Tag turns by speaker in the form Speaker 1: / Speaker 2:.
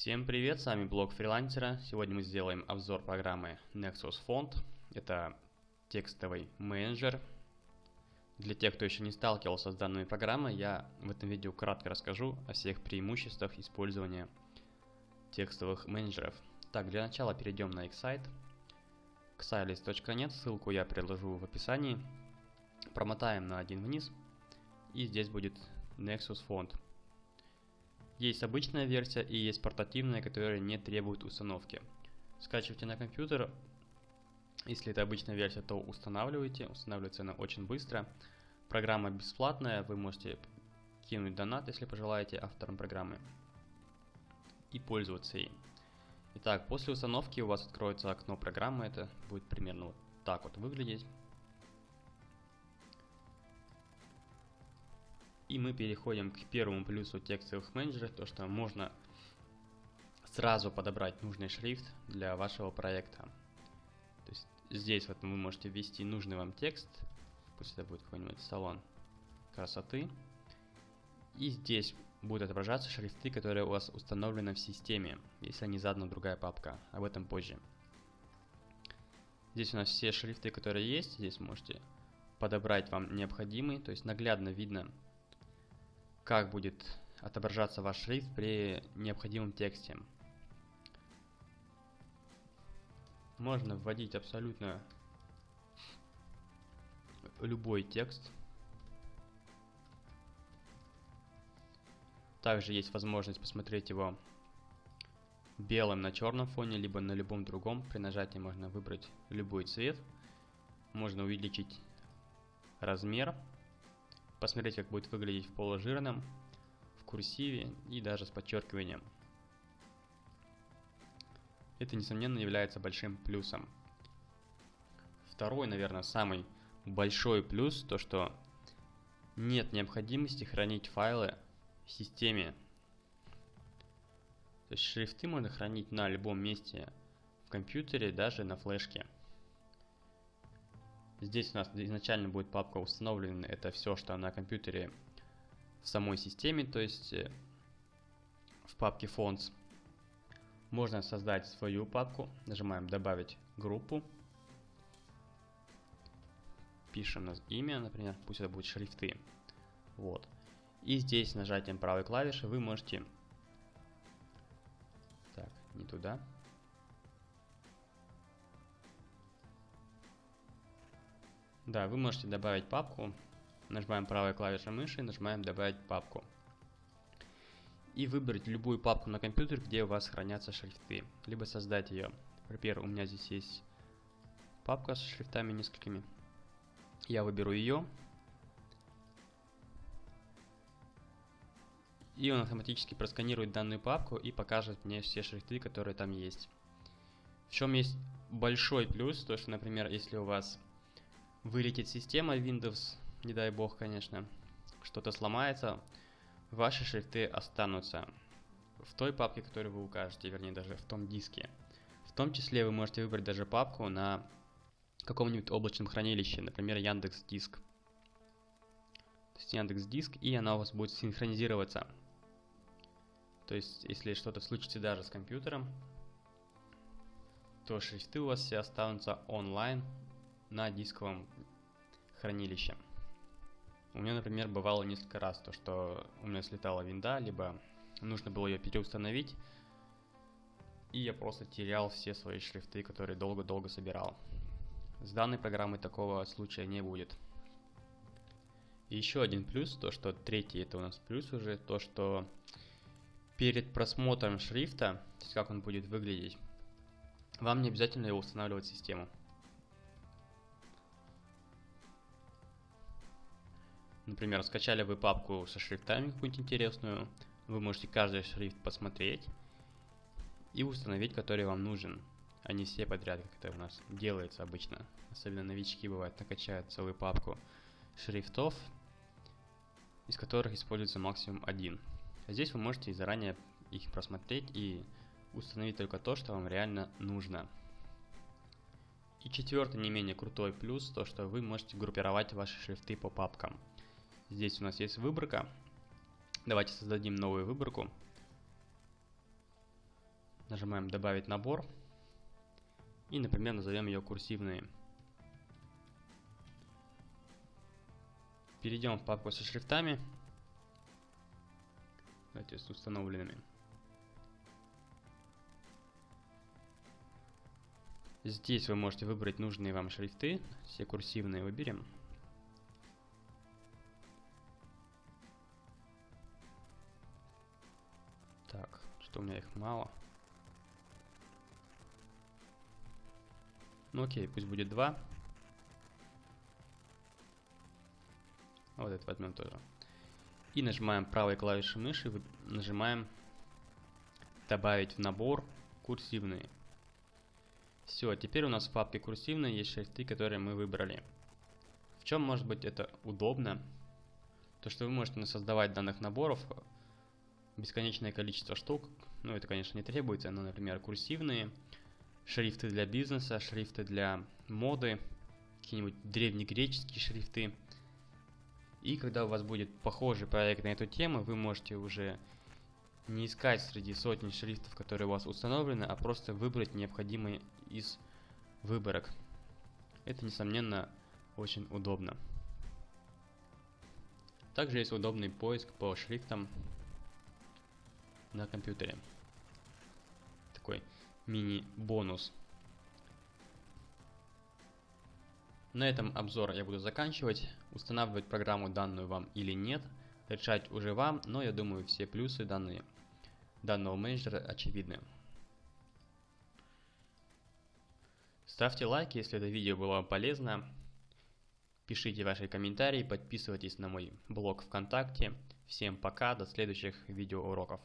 Speaker 1: Всем привет, с вами блог фрилансера. Сегодня мы сделаем обзор программы Nexus Font. Это текстовый менеджер. Для тех, кто еще не сталкивался с данной программой, я в этом видео кратко расскажу о всех преимуществах использования текстовых менеджеров. Так, для начала перейдем на их сайт xylist.net, ссылку я приложу в описании. Промотаем на один вниз, и здесь будет Nexus Font. Есть обычная версия и есть портативная, которая не требует установки. Скачивайте на компьютер. Если это обычная версия, то устанавливайте. Устанавливается она очень быстро. Программа бесплатная, вы можете кинуть донат, если пожелаете, авторам программы. И пользоваться ей. Итак, после установки у вас откроется окно программы. Это будет примерно вот так вот выглядеть. И мы переходим к первому плюсу текстовых менеджеров, то что можно сразу подобрать нужный шрифт для вашего проекта. То есть здесь вот вы можете ввести нужный вам текст, пусть это будет какой-нибудь салон красоты. И здесь будут отображаться шрифты, которые у вас установлены в системе, если не задана другая папка. Об этом позже. Здесь у нас все шрифты, которые есть. Здесь можете подобрать вам необходимый, то есть наглядно видно, как будет отображаться ваш шрифт при необходимом тексте. Можно вводить абсолютно любой текст. Также есть возможность посмотреть его белым на черном фоне, либо на любом другом. При нажатии можно выбрать любой цвет. Можно увеличить размер посмотреть, как будет выглядеть в положирном, в курсиве и даже с подчеркиванием. Это, несомненно, является большим плюсом. Второй, наверное, самый большой плюс, то что нет необходимости хранить файлы в системе. То есть шрифты можно хранить на любом месте в компьютере, даже на флешке. Здесь у нас изначально будет папка установлена, это все, что на компьютере в самой системе, то есть э, в папке Fonts. Можно создать свою папку, нажимаем добавить группу, пишем имя, например, пусть это будет шрифты. Вот. И здесь нажатием правой клавиши вы можете... Так, не туда. Да, вы можете добавить папку. Нажимаем правой клавишей мыши, нажимаем добавить папку. И выбрать любую папку на компьютер, где у вас хранятся шрифты. Либо создать ее. Например, у меня здесь есть папка с шрифтами несколькими. Я выберу ее. И он автоматически просканирует данную папку и покажет мне все шрифты, которые там есть. В чем есть большой плюс, то что, например, если у вас вылетит система Windows, не дай бог, конечно, что-то сломается, ваши шрифты останутся в той папке, которую вы укажете, вернее даже в том диске. В том числе вы можете выбрать даже папку на каком-нибудь облачном хранилище, например, Яндекс Диск. То есть Яндекс Диск, и она у вас будет синхронизироваться. То есть, если что-то случится даже с компьютером, то шрифты у вас все останутся онлайн на дисковом хранилище. У меня, например, бывало несколько раз то, что у меня слетала винда, либо нужно было ее переустановить, и я просто терял все свои шрифты, которые долго-долго собирал. С данной программой такого случая не будет. И еще один плюс, то что третий это у нас плюс уже, то что перед просмотром шрифта, то есть как он будет выглядеть, вам не обязательно его устанавливать в систему. Например, скачали вы папку со шрифтами какую-нибудь интересную, вы можете каждый шрифт посмотреть и установить, который вам нужен, а не все подряд, как это у нас делается обычно. Особенно новички бывают, накачают целую папку шрифтов, из которых используется максимум один. А здесь вы можете заранее их просмотреть и установить только то, что вам реально нужно. И четвертый не менее крутой плюс, то что вы можете группировать ваши шрифты по папкам. Здесь у нас есть выборка. Давайте создадим новую выборку. Нажимаем «Добавить набор». И, например, назовем ее «Курсивные». Перейдем в папку со шрифтами. Давайте с установленными. Здесь вы можете выбрать нужные вам шрифты. Все курсивные выберем. Так, что у меня их мало. Ну окей, пусть будет два. Вот это возьмем тоже. И нажимаем правой клавишей мыши, нажимаем добавить в набор курсивные. Все, теперь у нас в папке курсивные есть шрифты, которые мы выбрали. В чем может быть это удобно? То, что вы можете создавать данных наборов бесконечное количество штук. Ну, это, конечно, не требуется, но, например, курсивные, шрифты для бизнеса, шрифты для моды, какие-нибудь древнегреческие шрифты. И когда у вас будет похожий проект на эту тему, вы можете уже не искать среди сотни шрифтов, которые у вас установлены, а просто выбрать необходимые из выборок. Это, несомненно, очень удобно. Также есть удобный поиск по шрифтам на компьютере. Такой мини-бонус. На этом обзор я буду заканчивать. Устанавливать программу данную вам или нет, решать уже вам, но я думаю все плюсы данные данного менеджера очевидны. Ставьте лайки, если это видео было вам полезно. Пишите ваши комментарии, подписывайтесь на мой блог ВКонтакте. Всем пока, до следующих видеоуроков.